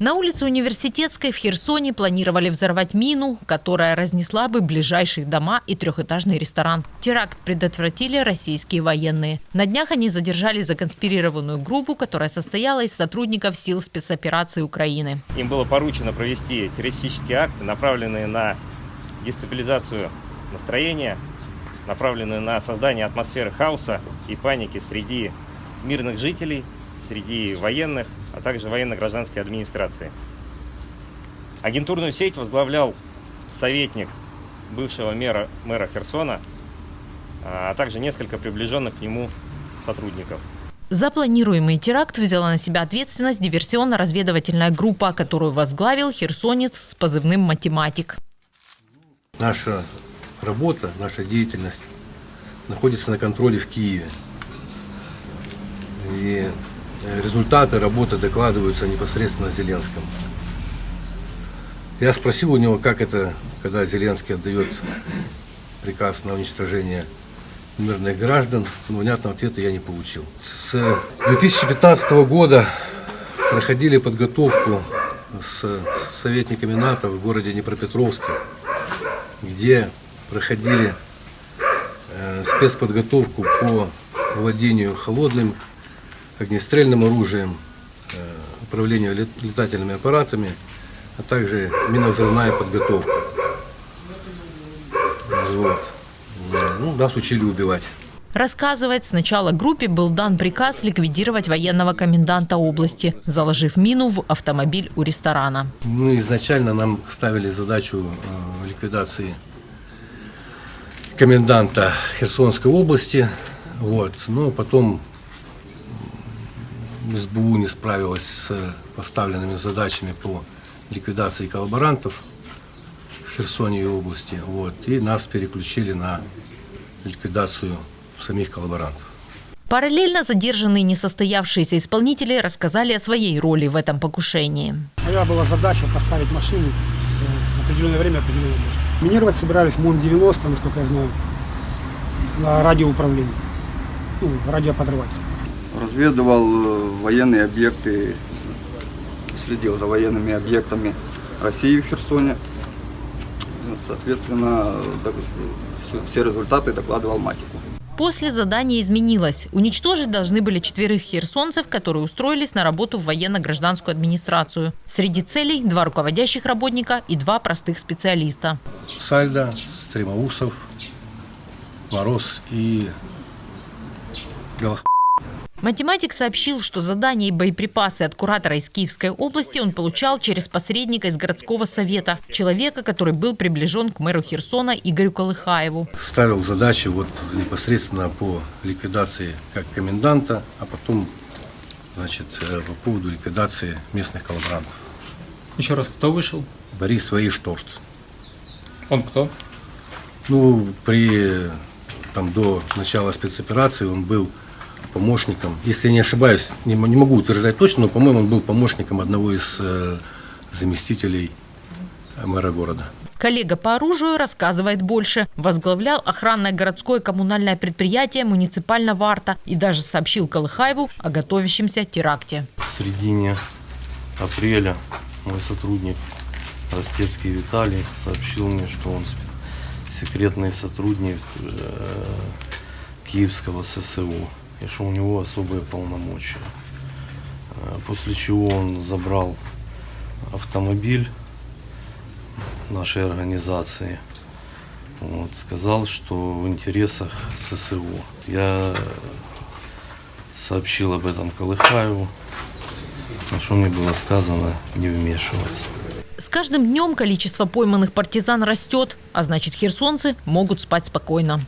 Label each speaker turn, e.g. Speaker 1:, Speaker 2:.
Speaker 1: На улице Университетской в Херсоне планировали взорвать мину, которая разнесла бы ближайшие дома и трехэтажный ресторан. Теракт предотвратили российские военные. На днях они задержали законспирированную группу, которая состояла из сотрудников сил спецоперации Украины.
Speaker 2: Им было поручено провести террористические акты, направленные на дестабилизацию настроения, направленные на создание атмосферы хаоса и паники среди мирных жителей, среди военных, а также военно-гражданской администрации. Агентурную сеть возглавлял советник бывшего мэра, мэра Херсона, а также несколько приближенных к нему сотрудников.
Speaker 1: За планируемый теракт взяла на себя ответственность диверсионно-разведывательная группа, которую возглавил херсонец с позывным «Математик».
Speaker 3: Наша работа, наша деятельность находится на контроле в Киеве. И результаты работы докладываются непосредственно Зеленскому. Я спросил у него, как это, когда Зеленский отдает приказ на уничтожение мирных граждан, но внятного ответа я не получил. С 2015 года проходили подготовку с советниками НАТО в городе Днепропетровске, где проходили э, спецподготовку по владению холодным огнестрельным оружием, э, управлению летательными аппаратами, а также минозрывная подготовка. Вот. Ну, нас учили убивать.
Speaker 1: Рассказывает, сначала группе был дан приказ ликвидировать военного коменданта области, заложив мину в автомобиль у ресторана.
Speaker 3: Ну, изначально нам ставили задачу э, ликвидации коменданта Херсонской области. Вот. Но потом СБУ не справилась с поставленными задачами по ликвидации коллаборантов в Херсоне и области. Вот, и нас переключили на ликвидацию самих коллаборантов.
Speaker 1: Параллельно задержанные несостоявшиеся исполнители рассказали о своей роли в этом покушении.
Speaker 4: Моя была задача поставить машину в определенное время в определенное место. Минировать собирались МОН-90, насколько я знаю, на радиоуправлении, ну, радиоподрыватель
Speaker 5: разведывал э, военные объекты, следил за военными объектами России в Херсоне. Соответственно, все результаты докладывал Матику.
Speaker 1: После задание изменилось. Уничтожить должны были четверых херсонцев, которые устроились на работу в военно-гражданскую администрацию. Среди целей – два руководящих работника и два простых специалиста.
Speaker 3: Сальда, Стремоусов, Мороз и Галах.
Speaker 1: Математик сообщил, что задания и боеприпасы от куратора из Киевской области он получал через посредника из городского совета, человека, который был приближен к мэру Херсона Игорю Колыхаеву.
Speaker 3: Ставил задачи вот непосредственно по ликвидации как коменданта, а потом значит, э, по поводу ликвидации местных коллаборантов.
Speaker 6: Еще раз, кто вышел?
Speaker 3: Борис Ваишторт.
Speaker 6: Он кто?
Speaker 3: Ну, при, там, до начала спецоперации он был помощником, если я не ошибаюсь, не, не могу утверждать точно, но, по-моему, он был помощником одного из э, заместителей мэра города.
Speaker 1: Коллега по оружию рассказывает больше. Возглавлял охранное городское коммунальное предприятие муниципального арта и даже сообщил Колыхаеву о готовящемся теракте.
Speaker 7: В середине апреля мой сотрудник Ростецкий Виталий сообщил мне, что он секретный сотрудник э, Киевского ССУ и что у него особые полномочия. Э, после чего он забрал автомобиль нашей организации. Вот, сказал, что в интересах ССО. Я сообщил об этом Колыхаеву, на что мне было сказано не вмешиваться.
Speaker 1: С каждым днем количество пойманных партизан растет, а значит херсонцы могут спать спокойно.